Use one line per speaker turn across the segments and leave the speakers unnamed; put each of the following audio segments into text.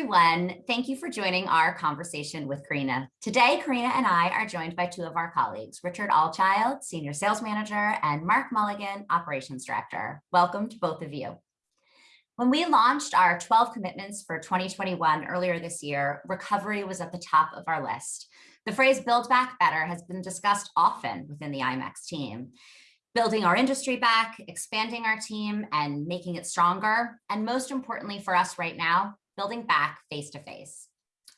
everyone. Thank you for joining our conversation with Karina. Today, Karina and I are joined by two of our colleagues, Richard Allchild, Senior Sales Manager, and Mark Mulligan, Operations Director. Welcome to both of you. When we launched our 12 commitments for 2021 earlier this year, recovery was at the top of our list. The phrase build back better has been discussed often within the IMEX team building our industry back, expanding our team and making it stronger. And most importantly for us right now, building back face to face.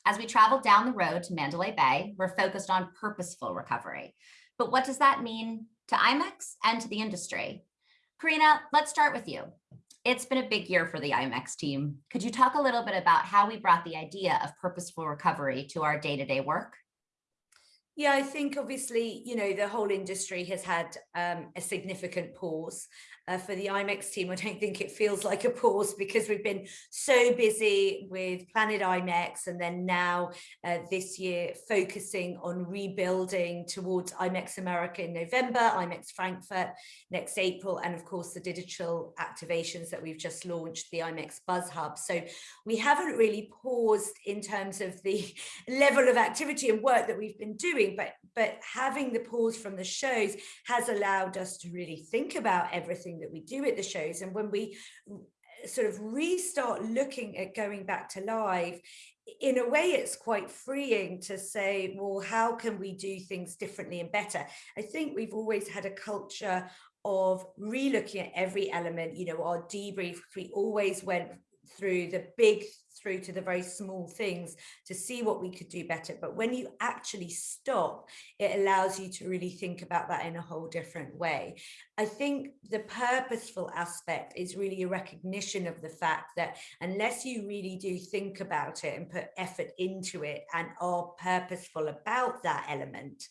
As we travel down the road to Mandalay Bay, we're focused on purposeful recovery. But what does that mean to IMEX and to the industry? Karina, let's start with you. It's been a big year for the IMEX team. Could you talk a little bit about how we brought the idea of purposeful recovery to our day-to-day -day work?
Yeah, I think obviously, you know, the whole industry has had um, a significant pause uh, for the IMEX team, I don't think it feels like a pause because we've been so busy with Planet IMEX and then now uh, this year focusing on rebuilding towards IMEX America in November, IMEX Frankfurt next April, and of course the digital activations that we've just launched, the IMEX Buzz Hub. So we haven't really paused in terms of the level of activity and work that we've been doing, but, but having the pause from the shows has allowed us to really think about everything everything that we do at the shows. And when we eh, sort of restart looking at going back to live, in a way, it's quite freeing to say, well, how can we do things differently and better? I think we've always had a culture of re-looking at every element, you know, our debrief, we always went through the big through to the very small things to see what we could do better. But when you actually stop, it allows you to really think about that in a whole different way. I think the purposeful aspect is really a recognition of the fact that unless you really do think about it and put effort into it and are purposeful about that element,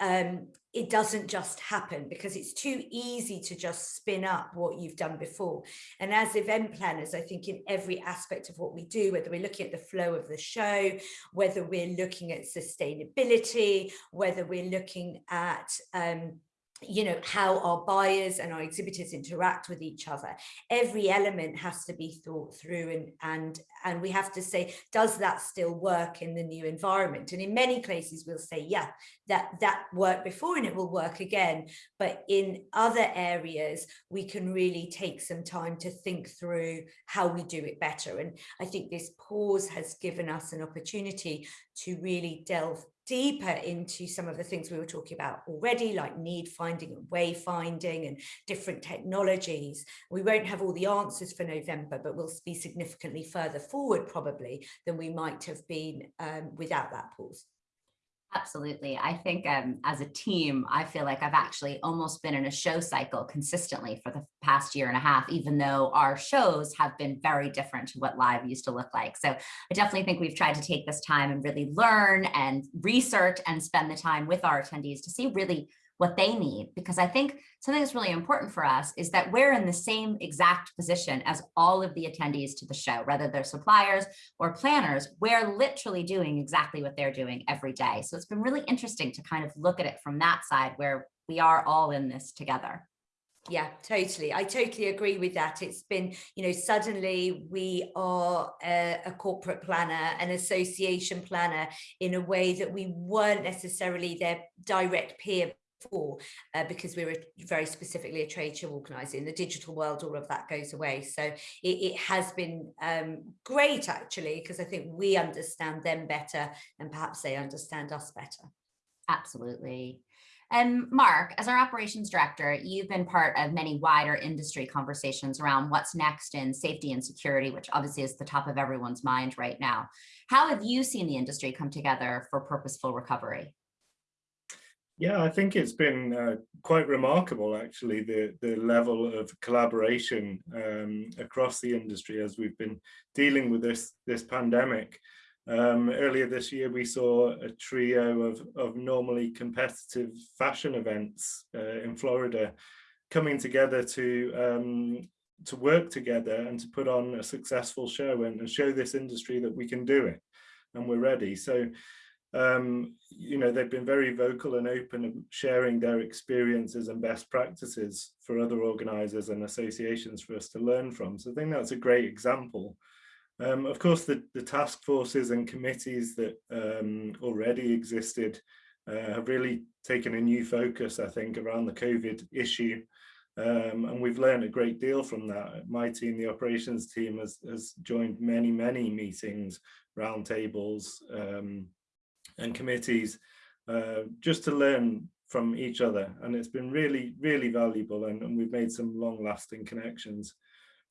um, it doesn't just happen because it's too easy to just spin up what you've done before. And as event planners, I think in every aspect of what we do, whether we're looking at the flow of the show, whether we're looking at sustainability, whether we're looking at um, you know, how our buyers and our exhibitors interact with each other. Every element has to be thought through and, and, and we have to say, does that still work in the new environment? And in many places we'll say, yeah, that, that worked before and it will work again. But in other areas, we can really take some time to think through how we do it better. And I think this pause has given us an opportunity to really delve deeper into some of the things we were talking about already, like need finding and wayfinding and different technologies. We won't have all the answers for November, but we'll be significantly further forward probably than we might have been um, without that pause.
Absolutely. I think um, as a team, I feel like I've actually almost been in a show cycle consistently for the past year and a half, even though our shows have been very different to what live used to look like. So I definitely think we've tried to take this time and really learn and research and spend the time with our attendees to see really what they need. Because I think something that's really important for us is that we're in the same exact position as all of the attendees to the show, whether they're suppliers or planners, we're literally doing exactly what they're doing every day. So it's been really interesting to kind of look at it from that side where we are all in this together.
Yeah, totally. I totally agree with that. It's been, you know, suddenly we are a, a, corporate planner, an association planner in a way that we weren't necessarily their direct peer before uh, because we were very specifically a trade show organizer in the digital world all of that goes away so it, it has been um, great actually because I think we understand them better and perhaps they understand us better
absolutely and Mark, as our operations director, you've been part of many wider industry conversations around what's next in safety and security, which obviously is the top of everyone's mind right now. How have you seen the industry come together for purposeful recovery?
Yeah, I think it's been uh, quite remarkable, actually, the, the level of collaboration um, across the industry as we've been dealing with this, this pandemic. Um, earlier this year, we saw a trio of, of normally competitive fashion events uh, in Florida coming together to um, to work together and to put on a successful show and, and show this industry that we can do it and we're ready. So um, you know, they've been very vocal and open sharing their experiences and best practices for other organizers and associations for us to learn from. So I think that's a great example Um, of course, the, the task forces and committees that um, already existed uh, have really taken a new focus, I think, around the COVID issue. Um, and we've learned a great deal from that. My team, the operations team, has, has joined many, many meetings, roundtables um, and committees uh, just to learn from each other. And it's been really, really valuable and, and we've made some long lasting connections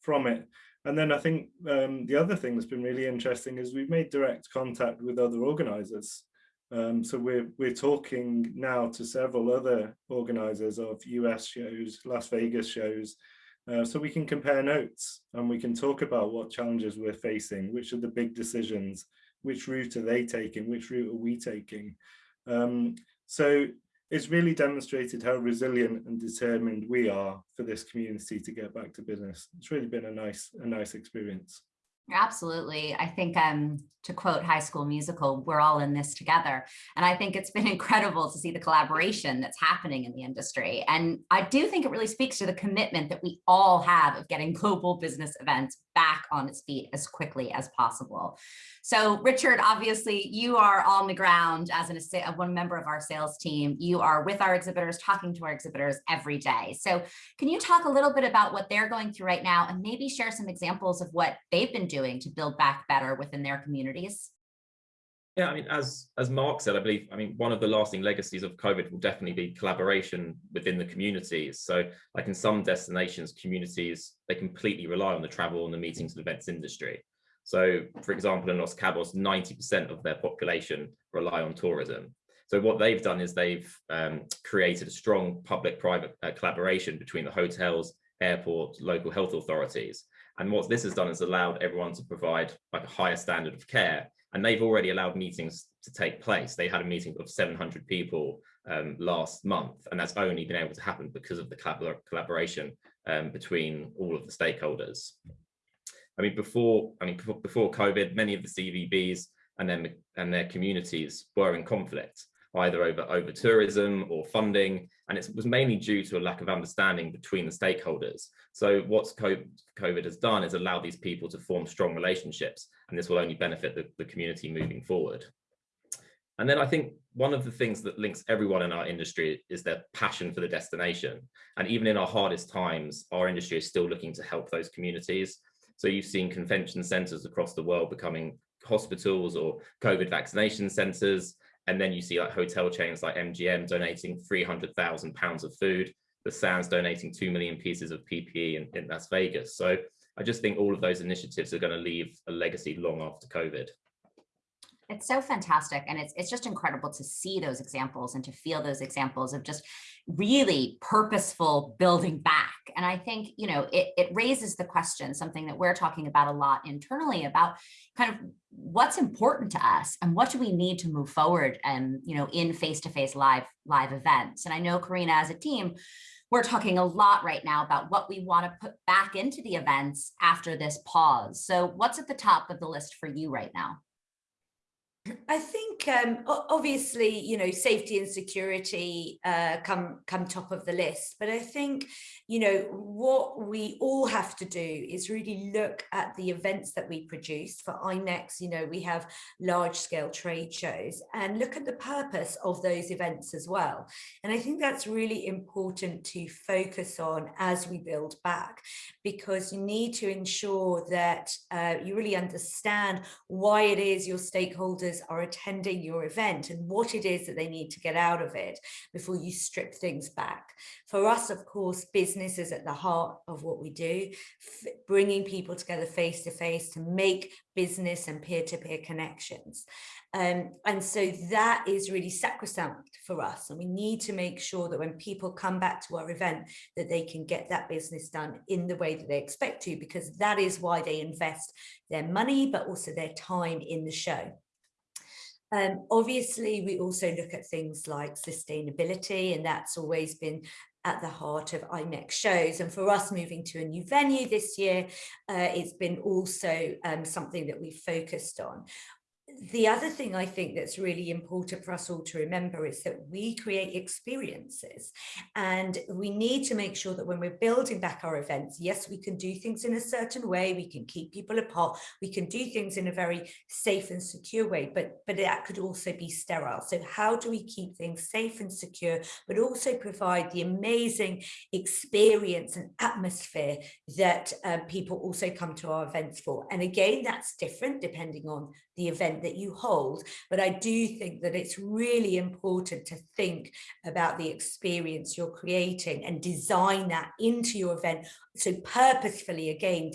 from it. And then I think um, the other thing that's been really interesting is we've made direct contact with other organisers. Um, so we're we're talking now to several other organisers of US shows, Las Vegas shows, uh, so we can compare notes and we can talk about what challenges we're facing, which are the big decisions, which route are they taking, which route are we taking. Um, so it's really demonstrated how resilient and determined we are for this community to get back to business. It's really been a nice, a nice experience.
Absolutely. I think um, to quote High School Musical, we're all in this together. And I think it's been incredible to see the collaboration that's happening in the industry. And I do think it really speaks to the commitment that we all have of getting global business events back on its feet as quickly as possible. So Richard, obviously you are on the ground as an, one member of our sales team. You are with our exhibitors, talking to our exhibitors every day. So can you talk a little bit about what they're going through right now and maybe share some examples of what they've been doing to build back better within their communities?
Yeah, I mean, as as Mark said, I believe, I mean, one of the lasting legacies of COVID will definitely be collaboration within the communities. So like in some destinations, communities, they completely rely on the travel and the meetings and events industry. So for example, in Los Cabos, 90% of their population rely on tourism. So what they've done is they've um, created a strong public-private uh, collaboration between the hotels, airports, local health authorities. And what this has done is allowed everyone to provide like a higher standard of care. And they've already allowed meetings to take place. They had a meeting of 700 people um, last month, and that's only been able to happen because of the collabor collaboration um, between all of the stakeholders. I mean, before I mean before COVID, many of the CVBs and then and their communities were in conflict, either over over tourism or funding, and it was mainly due to a lack of understanding between the stakeholders. So what COVID has done is allow these people to form strong relationships, and this will only benefit the, the community moving forward. And then I think one of the things that links everyone in our industry is their passion for the destination. And even in our hardest times, our industry is still looking to help those communities. So you've seen convention centers across the world becoming hospitals or COVID vaccination centers. And then you see like hotel chains like MGM donating 300,000 pounds of food, the Sands donating 2 million pieces of PPE in, in Las Vegas. So I just think all of those initiatives are going to leave a legacy long after COVID.
It's so fantastic. And it's, it's just incredible to see those examples and to feel those examples of just really purposeful building back. And I think, you know, it, it raises the question, something that we're talking about a lot internally about kind of what's important to us and what do we need to move forward and, you know, in face-to-face -face live, live events. And I know Karina as a team, we're talking a lot right now about what we want to put back into the events after this pause. So what's at the top of the list for you right now?
I think um, obviously, you know, safety and security uh, come come top of the list. But I think, you know, what we all have to do is really look at the events that we produce. For IMEX, you know, we have large scale trade shows and look at the purpose of those events as well. And I think that's really important to focus on as we build back, because you need to ensure that uh, you really understand why it is your stakeholders are attending your event and what it is that they need to get out of it before you strip things back. For us, of course, business is at the heart of what we do, bringing people together face to face to make business and peer-to-peer -peer connections. Um, and so that is really sacrosanct for us. And we need to make sure that when people come back to our event, that they can get that business done in the way that they expect to, because that is why they invest their money, but also their time in the show. Um, obviously, we also look at things like sustainability, and that's always been at the heart of IMEX shows. And for us moving to a new venue this year, uh, it's been also um, something that we focused on the other thing I think that's really important for us all to remember is that we create experiences and we need to make sure that when we're building back our events, yes, we can do things in a certain way, we can keep people apart, we can do things in a very safe and secure way, but, but that could also be sterile. So how do we keep things safe and secure, but also provide the amazing experience and atmosphere that uh, people also come to our events for? And again, that's different depending on the event that you hold. But I do think that it's really important to think about the experience you're creating and design that into your event. So purposefully, again,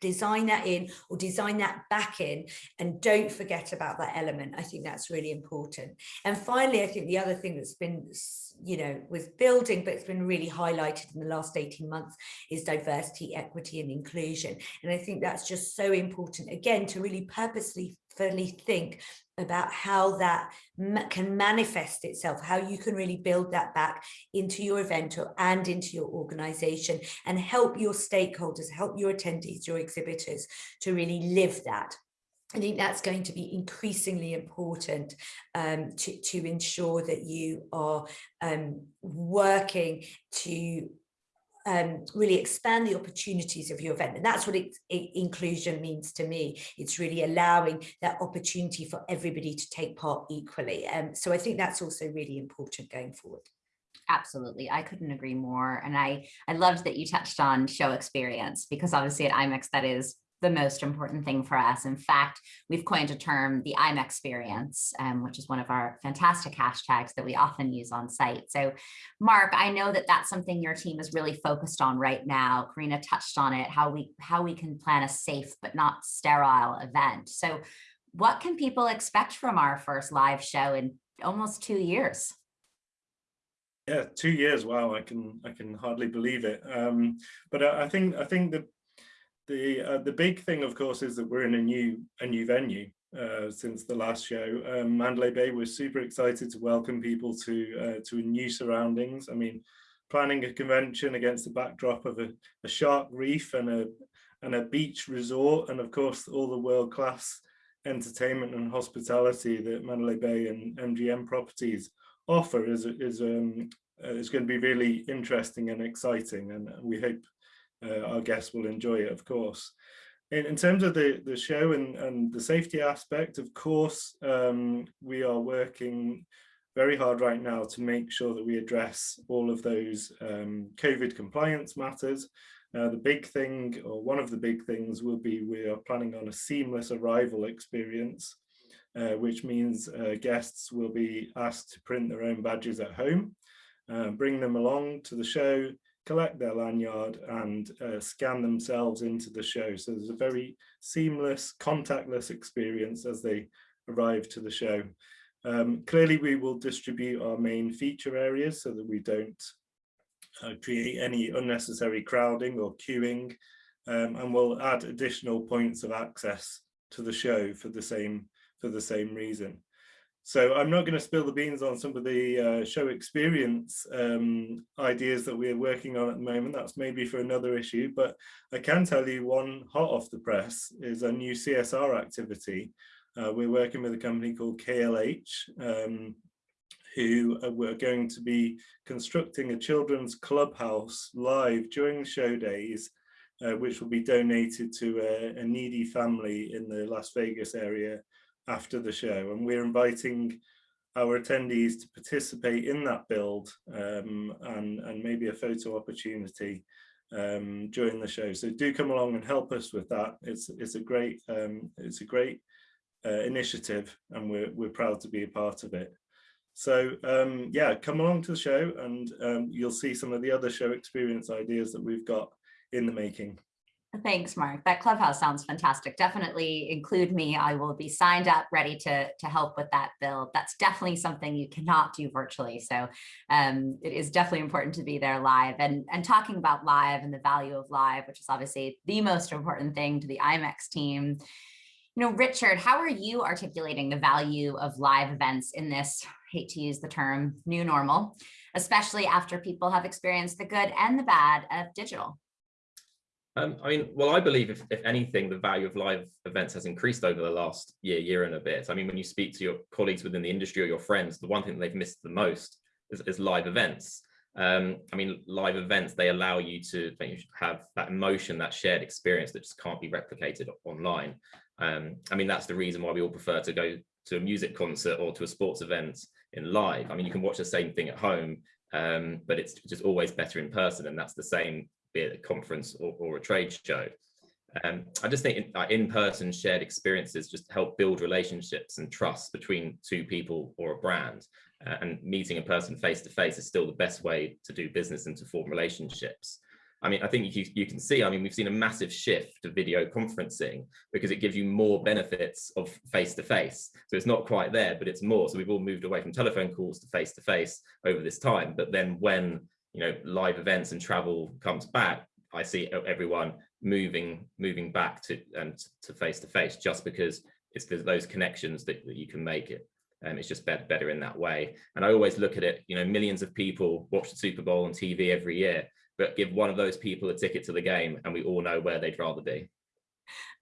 design that in or design that back in and don't forget about that element. I think that's really important. And finally, I think the other thing that's been you know, was building, but it's been really highlighted in the last 18 months is diversity, equity and inclusion. And I think that's just so important, again, to really purposely fully think about how that can manifest itself, how you can really build that back into your event or, and into your organization and help your stakeholders, help your attendees, your exhibitors to really live that. I think that's going to be increasingly important um, to, to ensure that you are um, working to um, really expand the opportunities of your event. And that's what it, it, inclusion means to me. It's really allowing that opportunity for everybody to take part equally. Um, so I think that's also really important going forward.
Absolutely. I couldn't agree more. And I, I loved that you touched on show experience because obviously at IMEX that is the most important thing for us. In fact, we've coined a term, the I'm experience, um, which is one of our fantastic hashtags that we often use on site. So Mark, I know that that's something your team is really focused on right now. Karina touched on it, how we, how we can plan a safe but not sterile event. So what can people expect from our first live show in almost two years?
Yeah, two years. Wow, I can I can hardly believe it. Um, but I, I think I think the the uh, the big thing, of course, is that we're in a new a new venue uh, since the last show. Um, Mandalay Bay was super excited to welcome people to uh, to new surroundings. I mean, planning a convention against the backdrop of a, a shark reef and a and a beach resort, and of course all the world class entertainment and hospitality that Mandalay Bay and MGM properties offer is is um, uh, is going to be really interesting and exciting, and we hope uh, our guests will enjoy it, of course. In, in terms of the, the show and, and the safety aspect, of course, um, we are working very hard right now to make sure that we address all of those um, COVID compliance matters. Uh, the big thing, or one of the big things, will be we are planning on a seamless arrival experience, uh, which means uh, guests will be asked to print their own badges at home, uh, bring them along to the show, collect their lanyard and uh, scan themselves into the show. So there's a very seamless, contactless experience as they arrive to the show. Um, clearly, we will distribute our main feature areas so that we don't uh, create any unnecessary crowding or queuing, um, and we'll add additional points of access to the show for the same for the same reason. So I'm not going to spill the beans on some of the uh, show experience um, ideas that we're working on at the moment. That's maybe for another issue, but I can tell you one hot off the press is a new CSR activity. Uh, we're working with a company called KLH, um, who we're going to be constructing a children's clubhouse live during show days, uh, which will be donated to a, a needy family in the Las Vegas area after the show and we're inviting our attendees to participate in that build um, and, and maybe a photo opportunity um, during the show. So do come along and help us with that. It's, it's a great, um, it's a great uh, initiative and we're, we're proud to be a part of it. So um, yeah, come along to the show and um, you'll see some of the other show experience ideas that we've got in the making.
Thanks, Mark. That clubhouse sounds fantastic. Definitely include me. I will be signed up, ready to, to help with that build. That's definitely something you cannot do virtually. So um, it is definitely important to be there live and, and talking about live and the value of live, which is obviously the most important thing to the IMEX team. You know, Richard, how are you articulating the value of live events in this, hate to use the term, new normal, especially after people have experienced the good and the bad of digital?
Um, I mean, well, I believe if, if anything, the value of live events has increased over the last year, year and a bit. I mean, when you speak to your colleagues within the industry or your friends, the one thing they've missed the most is, is live events. Um, I mean, live events, they allow you to have that emotion, that shared experience that just can't be replicated online. Um, I mean, that's the reason why we all prefer to go to a music concert or to a sports event in live. I mean, you can watch the same thing at home, um, but it's just always better in person. And that's the same, be it a conference or, or a trade show. Um, I just think in-person in shared experiences just help build relationships and trust between two people or a brand. Uh, and meeting a person face to face is still the best way to do business and to form relationships. I mean, I think you, you can see, I mean, we've seen a massive shift to video conferencing because it gives you more benefits of face to face. So it's not quite there, but it's more. So we've all moved away from telephone calls to face to face over this time. But then when, you know, live events and travel comes back, I see everyone moving moving back to um, and to face to face just because it's those connections that, that you can make it and it's just better, better in that way. And I always look at it, you know, millions of people watch the Super Bowl on TV every year, but give one of those people a ticket to the game and we all know where they'd rather be.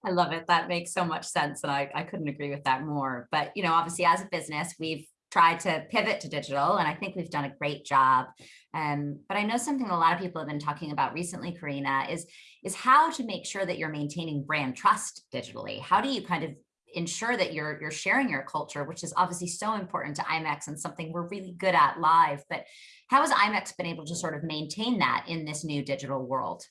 I love it. That makes so much sense. And I, I couldn't agree with that more. But, you know, obviously as a business, we've tried to pivot to digital and I think we've done a great job. Um, but I know something a lot of people have been talking about recently, Karina, is, is how to make sure that you're maintaining brand trust digitally. How do you kind of ensure that you're you're sharing your culture, which is obviously so important to IMEX and something we're really good at live. But how has IMEX been able to sort of maintain that in this new digital world?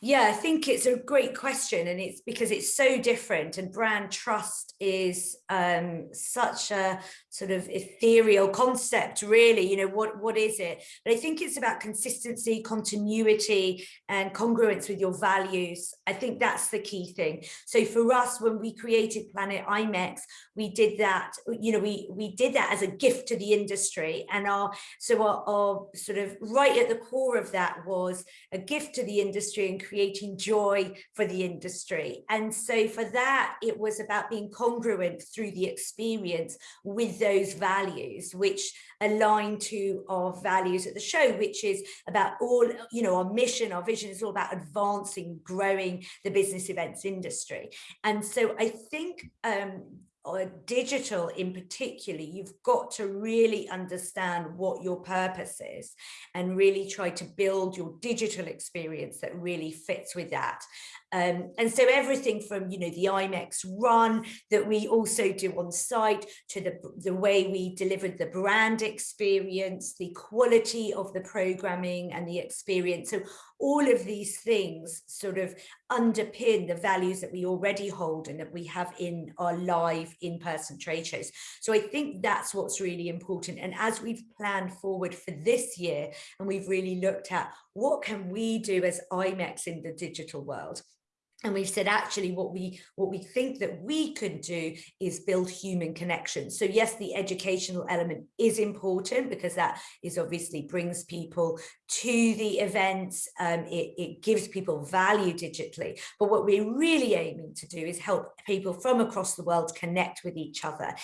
Yeah, I think it's a great question and it's because it's so different and brand trust is um, such a sort of ethereal concept really, you know, what, what is it? But I think it's about consistency, continuity and congruence with your values. I think that's the key thing. So for us, when we created Planet IMEX, we did that, you know, we, we did that as a gift to the industry and our, so our, our sort of right at the core of that was a gift to the industry and creating joy for the industry. And so for that, it was about being congruent through the experience with those values, which align to our values at the show, which is about all, you know, our mission, our vision is all about advancing, growing the business events industry. And so I think um, or digital in particular, you've got to really understand what your purpose is and really try to build your digital experience that really fits with that. Um, and so everything from, you know, the IMEX run that we also do on site to the, the way we delivered the brand experience, the quality of the programming and the experience. So all of these things sort of underpin the values that we already hold and that we have in our live in-person trade shows. So I think that's what's really important. And as we've planned forward for this year, and we've really looked at what can we do as IMEX in the digital world, and we've said actually what we what we think that we could do is build human connections so yes the educational element is important because that is obviously brings people to the events um, it, it gives people value digitally but what we're really aiming to do is help people from across the world connect with each other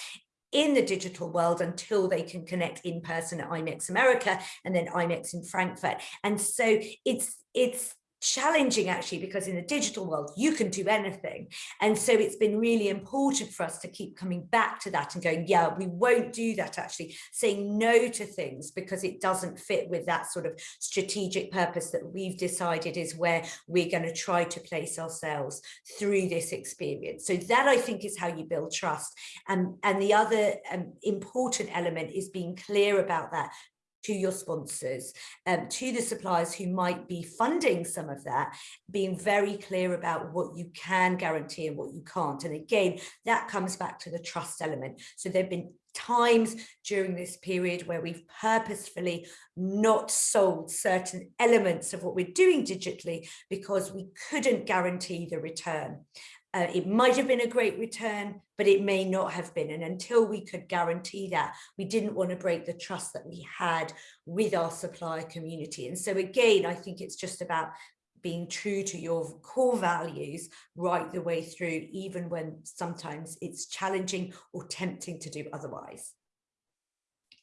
in the digital world until they can connect in person at IMEX America and then IMEX in Frankfurt. And so it's it's challenging actually because in the digital world you can do anything. And so it's been really important for us to keep coming back to that and going yeah we won't do that actually saying no to things because it doesn't fit with that sort of strategic purpose that we've decided is where we're going to try to place ourselves through this experience. So that I think is how you build trust. And and the other um, important element is being clear about that to your sponsors, um, to the suppliers who might be funding some of that, being very clear about what you can guarantee and what you can't. And again, that comes back to the trust element. So there've been times during this period where we've purposefully not sold certain elements of what we're doing digitally because we couldn't guarantee the return. Uh, it might have been a great return, but it may not have been. And until we could guarantee that, we didn't want to break the trust that we had with our supplier community. And so again, I think it's just about being true to your core values right the way through, even when sometimes it's challenging or tempting to do otherwise.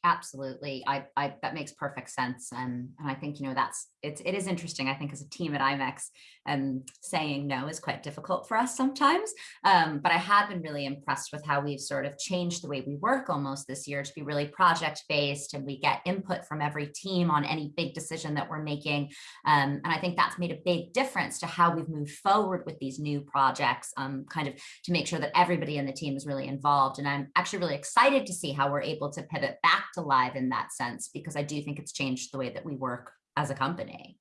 Absolutely. I, I, that makes perfect sense. And, and I think, you know, that's it's, it is interesting, I think, as a team at IMEX, um, saying no is quite difficult for us sometimes. Um, but I have been really impressed with how we've sort of changed the way we work almost this year to be really project based and we get input from every team on any big decision that we're making. Um, and I think that's made a big difference to how we've moved forward with these new projects, um, kind of to make sure that everybody in the team is really involved. And I'm actually really excited to see how we're able to pivot back to live in that sense, because I do think it's changed the way that we work as a company.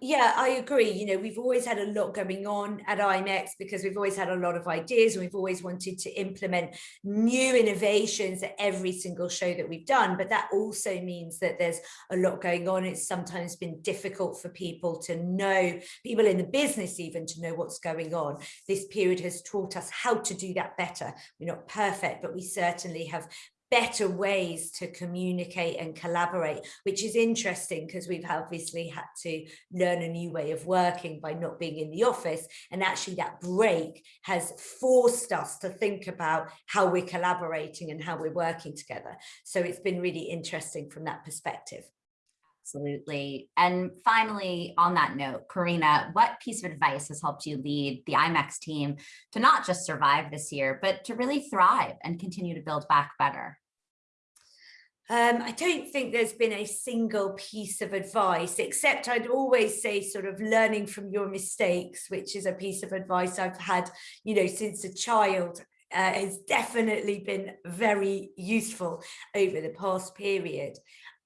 Yeah, I agree. You know, we've always had a lot going on at IMEX because we've always had a lot of ideas and we've always wanted to implement new innovations at every single show that we've done. But that also means that there's a lot going on. It's sometimes been difficult for people to know, people in the business even to know what's going on. This period has taught us how to do that better. We're not perfect, but we certainly have better ways to communicate and collaborate, which is interesting because we've obviously had to learn a new way of working by not being in the office. And actually that break has forced us to think about how we're collaborating and how we're working together. So it's been really interesting from that perspective.
Absolutely. And finally, on that note, Karina, what piece of advice has helped you lead the IMEX team to not just survive this year, but to really thrive and continue to build back better?
Um, I don't think there's been a single piece of advice, except I'd always say sort of learning from your mistakes, which is a piece of advice I've had, you know, since a child. Uh, has definitely been very useful over the past period.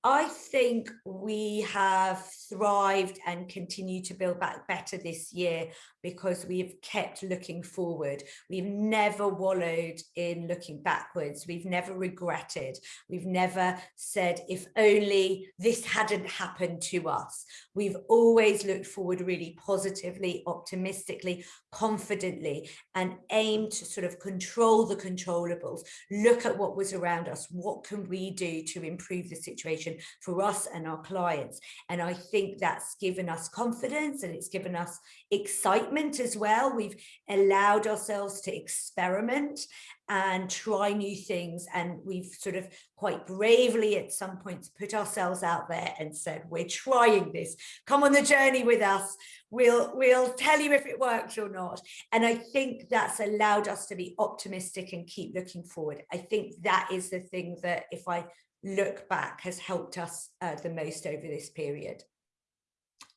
I think we have thrived and continue to build back better this year because we've kept looking forward. We've never wallowed in looking backwards. We've never regretted. We've never said, if only this hadn't happened to us. We've always looked forward really positively, optimistically, confidently, and aimed to sort of control the controllables, look at what was around us. What can we do to improve the situation for us and our clients? And I think that's given us confidence and it's given us excitement as well. We've allowed ourselves to experiment and try new things. And we've sort of quite bravely at some points put ourselves out there and said, we're trying this, come on the journey with us. We'll, we'll tell you if it works or not. And I think that's allowed us to be optimistic and keep looking forward. I think that is the thing that if I look back has helped us uh, the most over this period.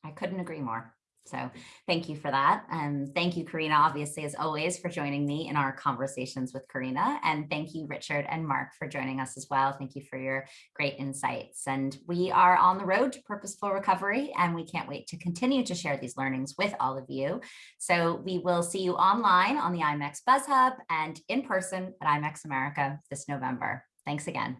I couldn't agree more. So thank you for that. And thank you, Karina, obviously, as always, for joining me in our conversations with Karina. And thank you, Richard and Mark, for joining us as well. Thank you for your great insights. And we are on the road to purposeful recovery, and we can't wait to continue to share these learnings with all of you. So we will see you online on the IMEX Buzz Hub and in person at IMEX America this November. Thanks again.